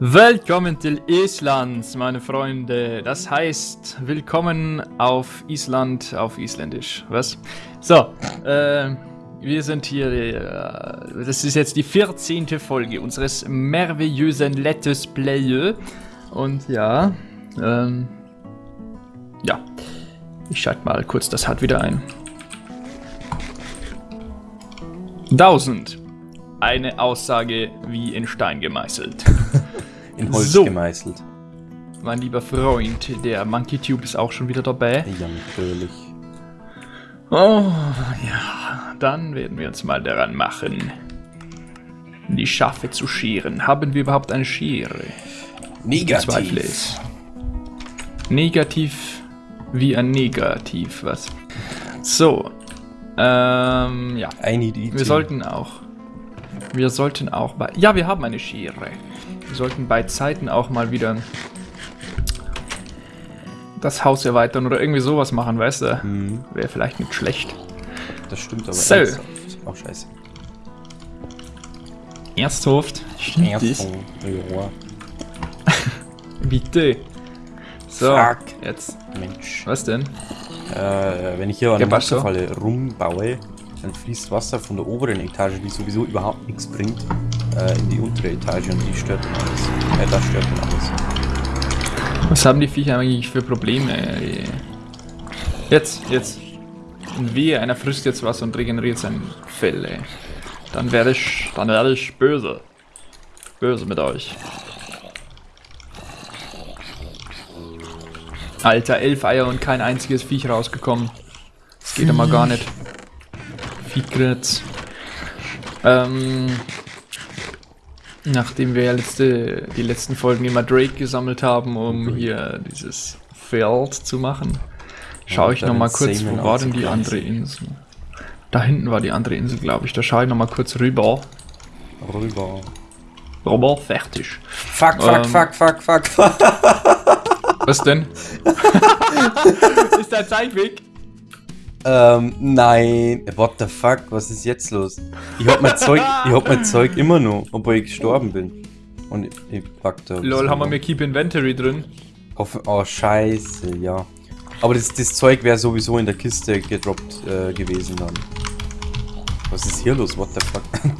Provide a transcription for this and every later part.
Willkommen til Island, meine Freunde. Das heißt, willkommen auf Island, auf Isländisch. Was? So, äh, wir sind hier, äh, das ist jetzt die 14. Folge unseres merveillösen Let's Play. Und ja, ähm, ja, ich schalte mal kurz das Hard wieder ein. 1000. Eine Aussage wie in Stein gemeißelt. In Holz So. gemeißelt. Mein lieber Freund, der MonkeyTube ist auch schon wieder dabei. Ja, natürlich. Oh, ja, dann werden wir uns mal daran machen, die Schafe zu scheren. Haben wir überhaupt eine Schere? Ich bezweifle es. Negativ wie ein Negativ, was? So, ähm, ja. Eine Idee. Wir sollten auch. Wir sollten auch bei. Ja, wir haben eine Schere. Wir sollten bei Zeiten auch mal wieder das Haus erweitern oder irgendwie sowas machen, weißt du? Mhm, Wäre vielleicht nicht schlecht. das stimmt aber So. ernsthaft. Auch scheiße. Ernsthaft? Das? Erfung. Ja, Bitte. So, Fuck. jetzt. Mensch. Was denn? Äh, wenn ich hier an der. Wasserfalle rumbaue, dann fließt Wasser von der oberen Etage, die sowieso überhaupt nichts bringt, äh, in die untere Etage und die stört dann alles. Äh, das stört dann alles. Was haben die Viecher eigentlich für Probleme? Jetzt, jetzt. Wehe, einer frisst jetzt was und regeneriert sein Fell, ey. Dann werde ich, dann werde ich böse. Böse mit euch. Alter, elf Eier und kein einziges Viech rausgekommen. Das geht aber gar nicht. Viehgritz. Ähm, nachdem wir ja letzte, die letzten Folgen immer Drake gesammelt haben, um hier dieses Feld zu machen, schaue ich Ja, noch mal damit kurz, wo war denn die andere Insel? Da hinten war die andere Insel, glaube ich. Da schaue ich noch mal kurz rüber. Rüber. Rüber, fertig. Fuck, fuck, Ähm. fuck, fuck, fuck, fuck. Was denn? Ist der Zeitweg? Ähm, nein. What the fuck? Was ist jetzt los? Ich hab mein Zeug, ich hab mein Zeug immer noch, obwohl ich gestorben bin. Und ich, ich pack da. Lol, haben wir mir Keep Inventory drin? Hoffe, oh, scheiße, ja. Aber das, das Zeug wäre sowieso in der Kiste gedroppt äh, gewesen dann. Was ist hier los? What the fuck?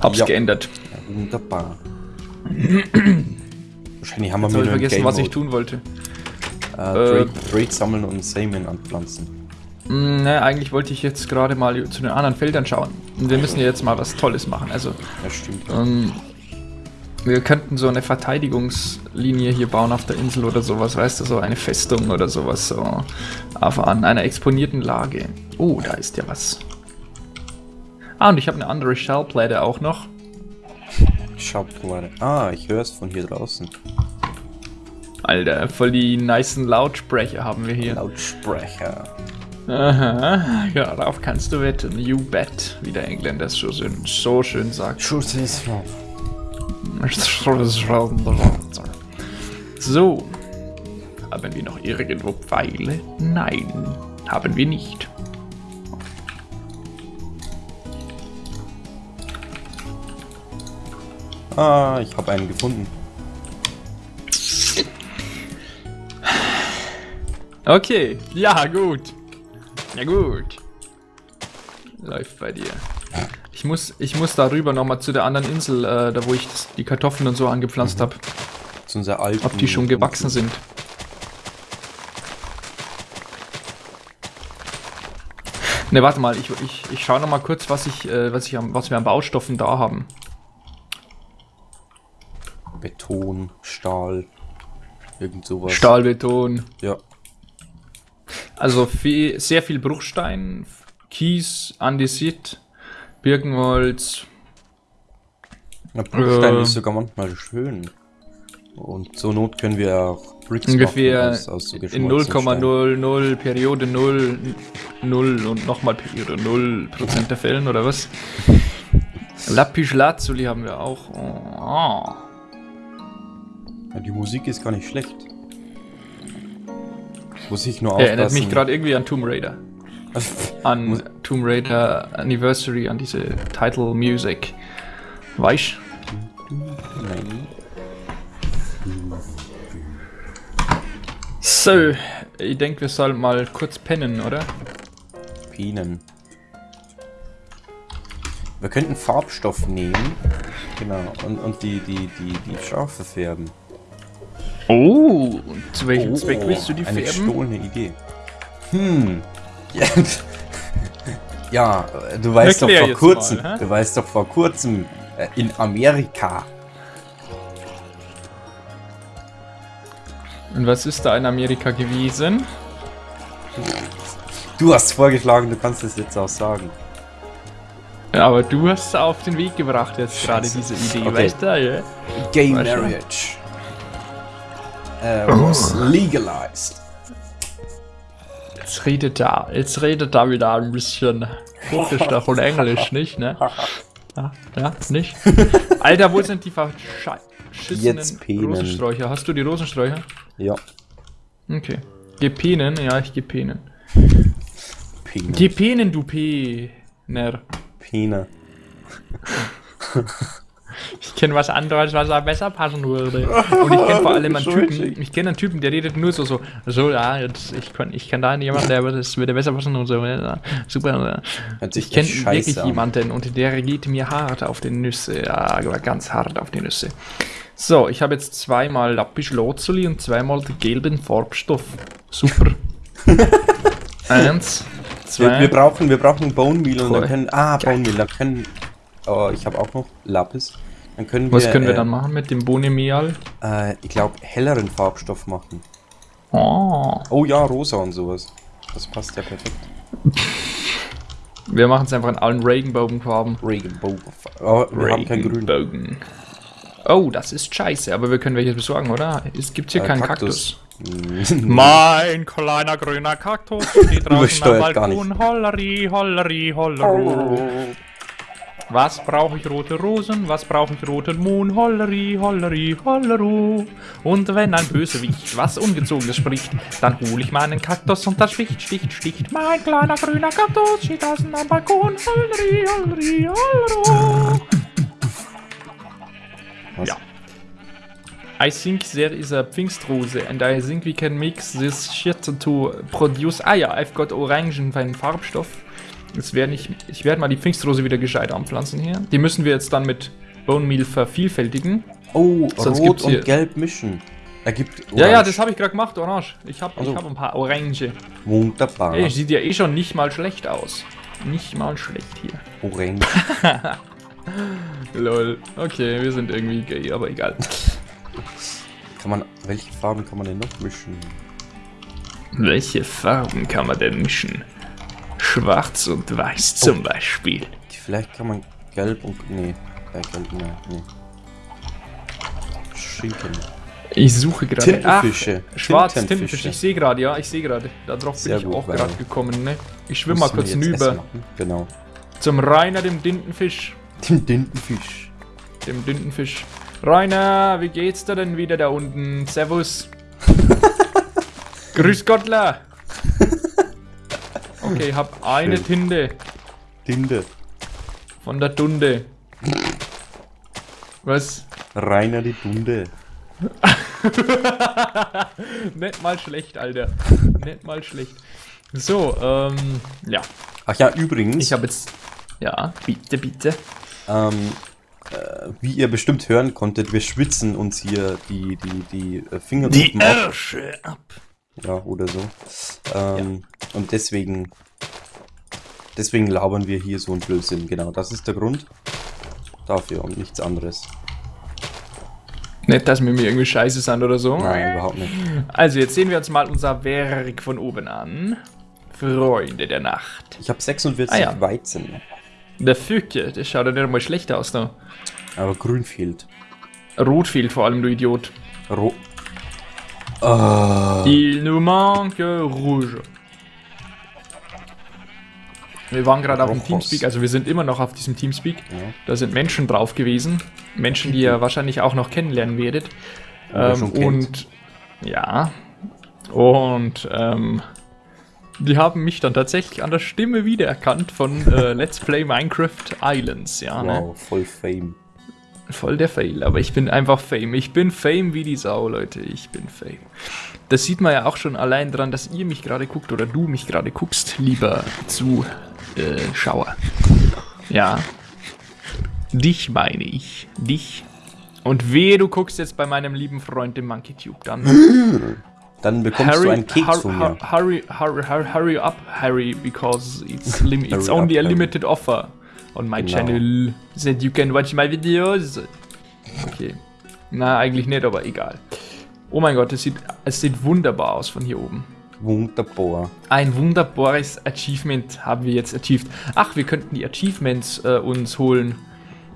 Hab's Ja. geändert. Ja, wunderbar. Wahrscheinlich haben wir Jetzt habe ich vergessen, was ich tun wollte. Äh, Trade, Trade sammeln und Samen anpflanzen. Mm, Ne, eigentlich wollte ich jetzt gerade mal zu den anderen Feldern schauen. Und wir müssen ja jetzt mal was Tolles machen. Also, Ja, stimmt. ähm, wir könnten so eine Verteidigungslinie hier bauen auf der Insel oder sowas, weißt du, so eine Festung oder sowas, so auf an einer exponierten Lage. Oh, da ist ja was. Ah, und ich habe eine andere Shellplatte auch noch. Schauplatte. Ah, ich höre es von hier draußen. Alter, voll die nicen Lautsprecher haben wir hier. Lautsprecher. Aha, ja, darauf kannst du wetten. You bet, wie der Engländer es so schön, so schön sagt. Schuss ist. So. Haben wir noch irgendwo Pfeile? Nein, haben wir nicht. Ah, ich habe einen gefunden. Okay, ja, gut. Ja, gut. Läuft bei dir. Ich muss, ich muss darüber nochmal zu der anderen Insel, äh, da wo ich das, die Kartoffeln und so angepflanzt habe, Zu unserer alten. ob die schon gewachsen sind. Ne, warte mal, ich, ich, ich schaue nochmal kurz, was ich, äh, was ich am, was wir an Baustoffen da haben. Beton, Stahl. Irgend sowas. Stahlbeton. Ja. Also viel, sehr viel Bruchstein, Kies, Andesit, Birkenholz. Na, Bruchstein Äh. ist sogar manchmal schön. Und zur Not können wir auch Bricks Ungefähr machen aus, aus so in geschmolzenem Stein. 0,00, Periode 0, 0 und nochmal Periode 0 Prozent der Fällen, oder was? Lapis Lazuli haben wir auch. Oh. Ja, die Musik ist gar nicht schlecht. Muss ich nur aufpassen. Erinnert mich gerade irgendwie an Tomb Raider. An Muss- Tomb Raider Anniversary, an diese Title Music. Weißt Nein. So, ich denke, wir sollen mal kurz pennen, oder? Pinen. Wir könnten Farbstoff nehmen. Genau. Und, und die, die, die, die Schafe färben. Oh, zu welchem Oh, Zweck willst du die eine färben? gestohlene Idee. Hm. Ja, du weißt Erklär doch vor kurzem, mal, du weißt doch vor kurzem äh, in Amerika. Und was ist da in Amerika gewesen? Du hast vorgeschlagen, du kannst es jetzt auch sagen. Ja, aber du hast es auf den Weg gebracht jetzt gerade diese Idee, Okay. weißt du? Ja? Gay marriage äh, was legalized. Jetzt redet da, jetzt redet da wieder ein bisschen Türkisch da von Englisch, nicht, ne? Ja, ja nicht? Alter, wo sind die verschissenen. Rosensträucher? Hast du die Rosensträucher? Ja, Okay. Gepenen? Ja, ich gepenen. Pene. Gepenen, du Pener. Pene. Ich kenne was anderes, was da besser passen würde. Und ich kenne vor allem einen Typen, ich kenne einen Typen, der redet nur so, so, so, ja, jetzt, ich kann, ich kann da jemanden, der das würde besser passen und so, ja, super. Hört sich Ich kenne wirklich an. jemanden und der geht mir hart auf die Nüsse, ja, ganz hart auf die Nüsse. So, ich habe jetzt zweimal Lapis Lazuli und zweimal den gelben Farbstoff. Super. Eins, zwei. Wir, wir brauchen, wir brauchen Bone Meal und dann können. Ah, Bone Meal, dann können. Oh, ich habe auch noch Lapis. Dann können wir. was können wir äh, dann machen mit dem Bohnemeal? Äh, ich glaube, helleren Farbstoff machen. Oh. Oh ja, rosa und sowas. Das passt ja perfekt. Wir machen es einfach in allen Regenbogenfarben. Regenbogen. Oh, wir haben kein Grün. Regenbogen. Oh, das ist scheiße, aber wir können welches besorgen, oder? Es gibt hier Äh, keinen Kaktus. Kaktus. Mein kleiner grüner Kaktus steht draußen am Balkon. Holleri, holleri, hollero. Was brauche ich rote Rosen? Was brauche ich roten Moon? Holleri, holleri, hollero. Und wenn ein Bösewicht was Ungezogenes spricht, dann hole ich meinen Kaktus und das sticht, sticht, sticht. Mein kleiner grüner Kaktus steht draußen am Balkon. Holleri, holleri, hollero. Was? Ja. I think there is a Pfingstrose and I think we can mix this shit to produce. Ah ja, I've got Orangen Farbstoff. Jetzt werde ich, ich werde mal die Pfingstrose wieder gescheit anpflanzen hier. Die müssen wir jetzt dann mit Bone Meal vervielfältigen. Oh, Sonst rot gibt's hier- und gelb mischen. Ergibt Ja, ja, Orange. das habe ich gerade gemacht, Orange. Ich habe Also. ich hab ein paar Orange. Wunderbar. Ey, sieht ja eh schon nicht mal schlecht aus. Nicht mal schlecht hier. Orange. Lol. Okay, wir sind irgendwie gay, aber egal. kann man, welche Farben kann man denn noch mischen? Welche Farben kann man denn mischen? Schwarz und weiß zum Beispiel. Vielleicht kann man gelb und. Nee. Äh, gelb, nee. nee. Schinken. Ich suche gerade. Tintenfische. Ach, schwarz, Tintenfische. Tintenfisch. Ich sehe gerade, ja, ich sehe gerade. Darauf bin Sehr ich gut, auch gerade gekommen, ne? Ich schwimme mal kurz hinüber. Genau. zum Rainer, dem Tintenfisch. Den Tintenfisch. Dem Tintenfisch. Rainer, wie geht's dir denn wieder da unten? Servus. Grüß Gottler. Okay, hab eine Schön. Tinte Tinte. von der Dunde. Was? Rainer die Dunde. Nicht mal schlecht, Alter. Nicht mal schlecht. So, ähm, ja. Ach ja, übrigens. Ich habe jetzt. Ja, bitte, bitte. Ähm, äh, wie ihr bestimmt hören konntet, wir schwitzen uns hier die, die, die äh, Finger Die ab. Ärsche ab. Ja, oder so. Ähm, Und deswegen, deswegen labern wir hier so ein Blödsinn. Genau, das ist der Grund dafür und nichts anderes. Nicht, dass wir mir irgendwie scheiße sind oder so. Nein, überhaupt nicht. Also, jetzt sehen wir uns mal unser Werk von oben an. Freunde der Nacht. Ich habe 46 Ah, ja. Weizen, Der Füke, das schaut ja nicht mal schlecht aus da. aber grün fehlt. Rot fehlt vor allem, du Idiot. Ro Ah, Il nous manque rouge. Wir waren gerade auf dem. Teamspeak, also wir sind immer noch auf diesem Teamspeak. ja. Da sind Menschen drauf gewesen. Menschen, die ihr wahrscheinlich auch noch kennenlernen werdet. Ähm, und ja. Und ähm, die haben mich dann tatsächlich an der Stimme wiedererkannt von äh, Let's Play Minecraft Islands, ja. Ne? Wow, voll Fame. Voll der Fail, aber ich bin einfach Fame. Ich bin Fame wie die Sau, Leute. Ich bin Fame. Das sieht man ja auch schon allein dran, dass ihr mich gerade guckt oder du mich gerade guckst, lieber Zuschauer. Ja. Dich meine ich. Dich. Und wehe, du guckst jetzt bei meinem lieben Freund, dem MonkeyTube, dann. Dann bekommst Harry, du einen Keks hur- von mir. hur- Hurry, hurry, hurry, hurry up, Harry, because it's, it's Hurry only up, a limited offer on my Genau. channel that you can watch my videos. Okay. Na, eigentlich nicht, aber egal. Oh mein Gott, es sieht, es sieht wunderbar aus von hier oben. Wunderbar. Ein wunderbares Achievement haben wir jetzt achieved. Ach, wir könnten die Achievements äh, uns holen.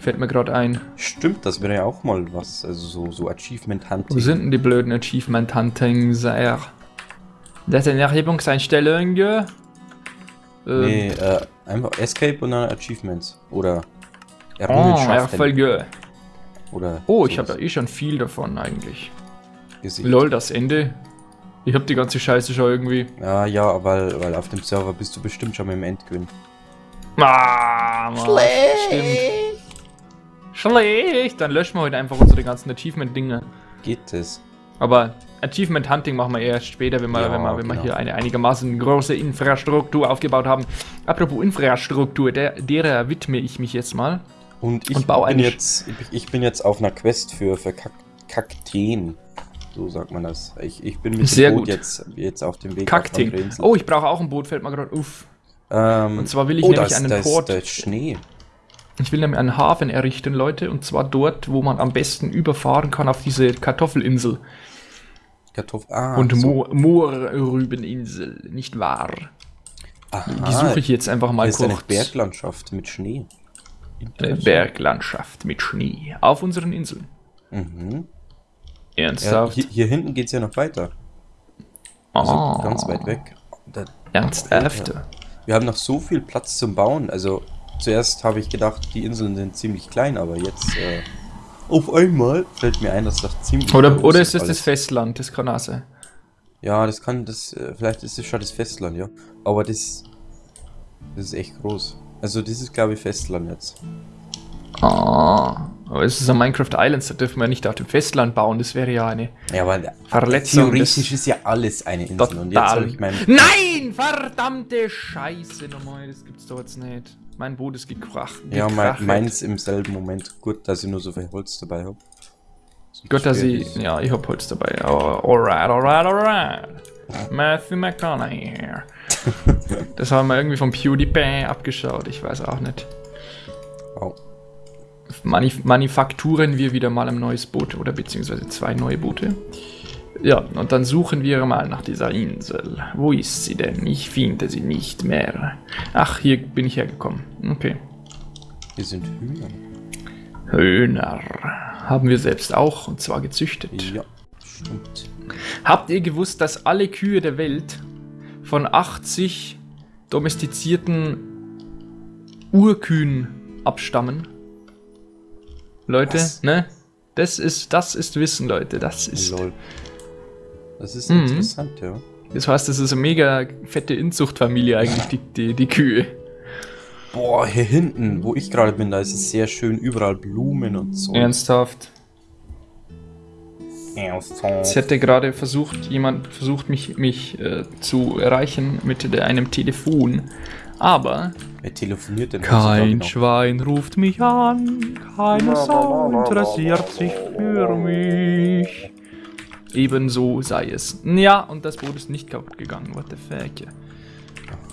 Fällt mir gerade ein. Stimmt, das wäre ja auch mal was. Also so, so Achievement Hunting. Wo sind denn die blöden Achievement Hunting? Das ist eine Erhebungseinstellung. Ähm, Nee, äh, einfach Escape und dann Achievements. Oder Oh, Errungenschaften. Erfolge. Oder Oh, ich habe da eh schon viel davon eigentlich. gesehen. Lol, das Ende. Ich habe die ganze Scheiße schon irgendwie. Ja, ja, weil, weil auf dem Server bist du bestimmt schon mit dem Endgewinn. Ah, Mann, Stimmt. Schlecht. Dann löschen wir heute einfach unsere ganzen Achievement-Dinge. Geht es? Aber Achievement Hunting machen wir erst später, wenn wir, Ja, wenn wir, wenn wir genau. hier eine einigermaßen große Infrastruktur aufgebaut haben. Apropos Infrastruktur, der, derer widme ich mich jetzt mal. Und ich Und bin jetzt, ich, bin jetzt auf einer Quest für, für Kak Kakteen. So sagt man das. Ich, ich bin mit Sehr dem Boot gut. jetzt, jetzt auf dem Weg Insel. Oh, ich brauche auch ein Boot, fällt mir gerade auf. ähm, und zwar will ich oh, nämlich da ist, einen da ist, Port- Da ist Schnee. Ich will nämlich einen Hafen errichten, Leute, und zwar dort, wo man am besten überfahren kann auf diese Kartoffelinsel Kartoffel. Ah, und so. Mo Moorrübeninsel, nicht wahr? Aha, Die suche ich jetzt einfach mal Hier ist eine kurz. Berglandschaft mit Schnee. Eine Berglandschaft mit Schnee auf unseren Inseln. Mhm. Ja, Ernsthaft? hier, hier hinten geht es ja noch weiter. Also Ah. ganz weit weg. Da, Ernsthaft? wir haben noch so viel Platz zum Bauen. Also zuerst habe ich gedacht, die Inseln sind ziemlich klein, aber jetzt äh, auf einmal fällt mir ein, dass das ziemlich Oder, oder ist das alles. das Festland? Das kann auch sein. Ja, das kann das. Äh, vielleicht ist es schon das Festland, ja. Aber das, das ist echt groß. Also das ist glaube ich Festland jetzt. Ah. Aber es ist ein Minecraft Islands, da dürfen wir nicht auf dem Festland bauen. Das wäre ja eine Ja, aber Verletzung. theoretisch ist ja alles eine Insel. Und jetzt Total. habe ich mein. Nein! Verdammte Scheiße nochmal. Das gibt's doch jetzt nicht. Mein Boot ist gekracht. Ja, mein, meins im selben Moment. Gut, dass ich nur so viel Holz dabei habe. Gott, dass ich. Ja, ich hab Holz dabei. Oh, alright, alright, alright. Matthew McConaughey. Das haben wir irgendwie vom PewDiePie abgeschaut. Ich weiß auch nicht. Wow. Manif manufakturen wir wieder mal ein neues Boot oder beziehungsweise zwei neue Boote. Ja, und dann suchen wir mal nach dieser Insel. Wo ist sie denn? Ich finde sie nicht mehr. Ach, hier bin ich hergekommen. Okay. Hier sind Hühner. Hühner. Haben wir selbst auch, und zwar gezüchtet. Ja, stimmt. Habt ihr gewusst, dass alle Kühe der Welt von 80 domestizierten Urkühen abstammen? Leute, Was? ne? Das ist, das ist Wissen, Leute. Das ist. Lol. Das ist Mhm. interessant, ja. Das heißt, das ist eine mega fette Inzuchtfamilie eigentlich, die, die, die Kühe. Boah, hier hinten, wo ich gerade bin, da ist es sehr schön, überall Blumen und so. Ernsthaft. Ernsthaft. Es hätte gerade versucht, jemand versucht, mich, mich äh, zu erreichen mit der, einem Telefon. Aber Wer telefoniert denn Kein heutzutage noch? Schwein ruft mich an, keine Sau interessiert sich für mich. Ebenso sei es. Ja, und das Boot ist nicht kaputt gegangen, what the fuck.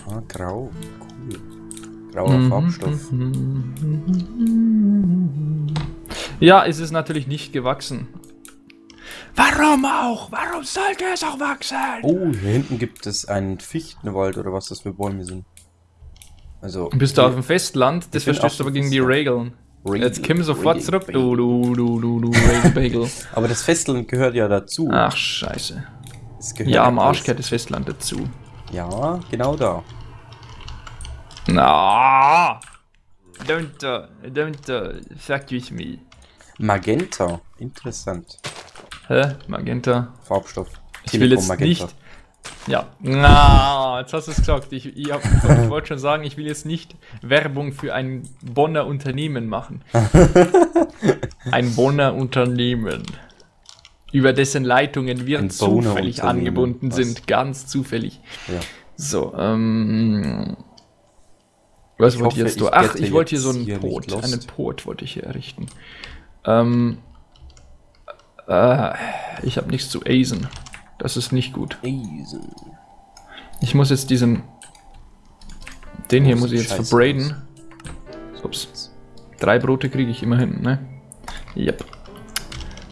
Ah, grau. Cool. Grauer Mhm, Farbstoff. Ja, es ist natürlich nicht gewachsen. Warum auch? Warum sollte es auch wachsen? Oh, hier hinten gibt es einen Fichtenwald oder was das für Bäume sind. Also. Bist du auf dem Festland? Das verstößt aber gegen die. Regeln. Jetzt komm sofort Regel- zurück, du, du, du, du, du, Regelbagel. Aber das Festland gehört ja dazu. Ach, scheiße. Ja, am Arsch gehört das Festland dazu. Ja, genau da. Na, don't, uh, don't uh, fuck with me. Magenta. Interessant. Hä? Magenta. Farbstoff. Ich will jetzt nicht. Ja. Na, jetzt hast du es gesagt. Ich, ich, ich wollte schon sagen, ich will jetzt nicht Werbung für ein Bonner Unternehmen machen. Ein Bonner Unternehmen. Über dessen Leitungen wir Ein zufällig angebunden Was? sind. Ganz zufällig. Ja. So, ähm. Was Ich wollte ich hoffe, jetzt ich tun? Ach, ich wollte hier jetzt so einen hier lost. Einen Port wollte ich hier errichten. Ähm. Äh, ich habe nichts zu asen. Das ist nicht gut. Ich muss jetzt diesen. Den hier Oh, muss ich jetzt verbraden. Ups. Drei Brote kriege ich immerhin, ne? Yep.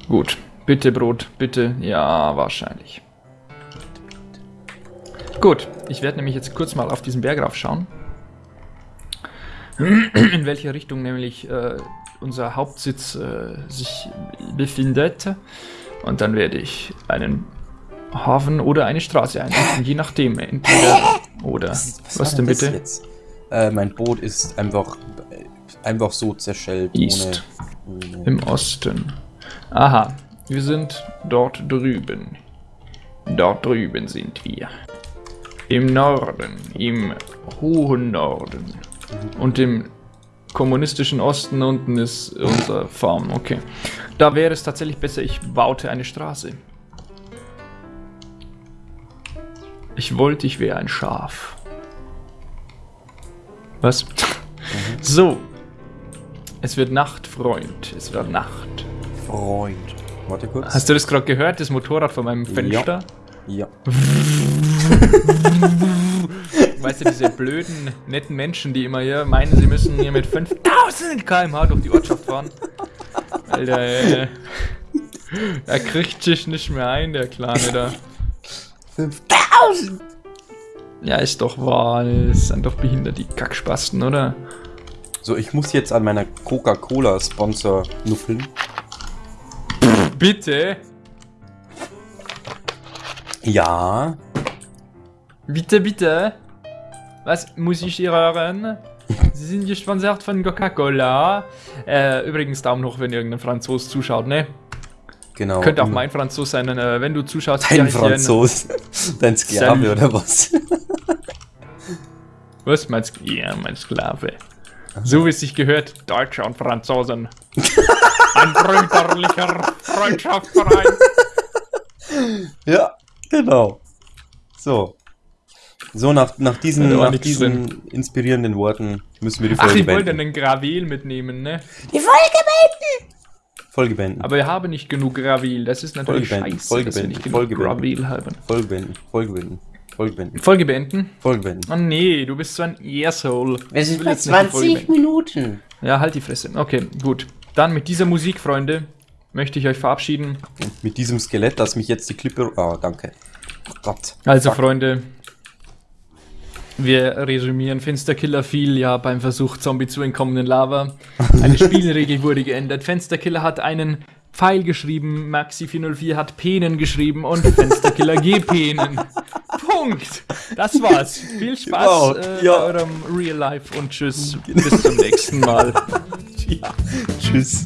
Gut. Bitte Brot, bitte. Ja, wahrscheinlich. Gut. Ich werde nämlich jetzt kurz mal auf diesen Berg raufschauen. In welcher Richtung nämlich äh, unser Hauptsitz äh, sich befindet. Und dann werde ich einen Hafen oder eine Straße einrichten, je nachdem. Entweder oder. Was, war denn das bitte? Äh, mein Boot ist einfach, einfach so zerschellt. East. Ohne, ohne Im Osten. Aha, wir sind dort drüben. Dort drüben sind wir. Im Norden, im hohen Norden. Und im kommunistischen Osten unten ist unser Farm. Okay. Da wäre es tatsächlich besser, ich baute eine Straße. Ich wollte, ich wäre ein Schaf. Was? So. Es wird Nacht, Freund. Es wird Nacht. Freund. Warte kurz. Hast du das gerade gehört, das Motorrad von meinem Fenster? ja. Weißt du, diese blöden, netten Menschen, die immer hier meinen, sie müssen hier mit 5000 km/h durch die Ortschaft fahren. Alter, ey. Er kriegt sich nicht mehr ein, der Kleine da. 5000! Ja, ist doch wahr. Das sind doch behindert, die Kackspasten, oder? So, ich muss jetzt an meiner Coca-Cola-Sponsor nuckeln. Bitte? Ja. Bitte, bitte? Was muss ich hier hören? Sie sind gesponsert von Coca-Cola. Äh, übrigens Daumen hoch, wenn irgendein Franzos zuschaut, ne? Genau. Könnte auch mein Franzos sein, äh, wenn du zuschaust. Dein. Franzos. Dein Sklave Salut. oder was? Was meinst du? Ja, mein Sklave. So wie es sich gehört, Deutsche und Franzosen. Ein brüderlicher Freundschaftsverein. ja, genau. So. So, nach, nach diesen, nach diesen inspirierenden Worten müssen wir die Ach, Folge ich wollte beenden. einen Gravel mitnehmen, ne? Folge beenden. Aber wir haben nicht genug Gravel. Das ist natürlich Folge beenden, scheiße, Folge dass wir beenden, nicht genug Folge beenden. Gravel haben. Folge beenden. Folge beenden. Folge beenden. Folge beenden? Folge beenden. Oh nee, du bist so ein Asshole. Wir sind bei jetzt nicht die Folge 20 Minuten. Ja, halt die Fresse. Okay, gut. Dann mit dieser Musik, Freunde, möchte ich euch verabschieden. Und mit diesem Skelett, das mich jetzt die Klippe... Ah, danke. Oh Gott. Also, Fuck. Freunde, wir resümieren. Fensterkiller fiel ja beim Versuch, Zombie zu entkommen in Lava. Eine Spielregel wurde geändert. Fensterkiller hat einen Pfeil geschrieben, Maxi404 hat Penen geschrieben und Fensterkiller G-Penen. Punkt. Das war's. Viel Spaß Wow, äh, ja. bei eurem Real Life und tschüss. Bis zum nächsten Mal. Ja. Tschüss.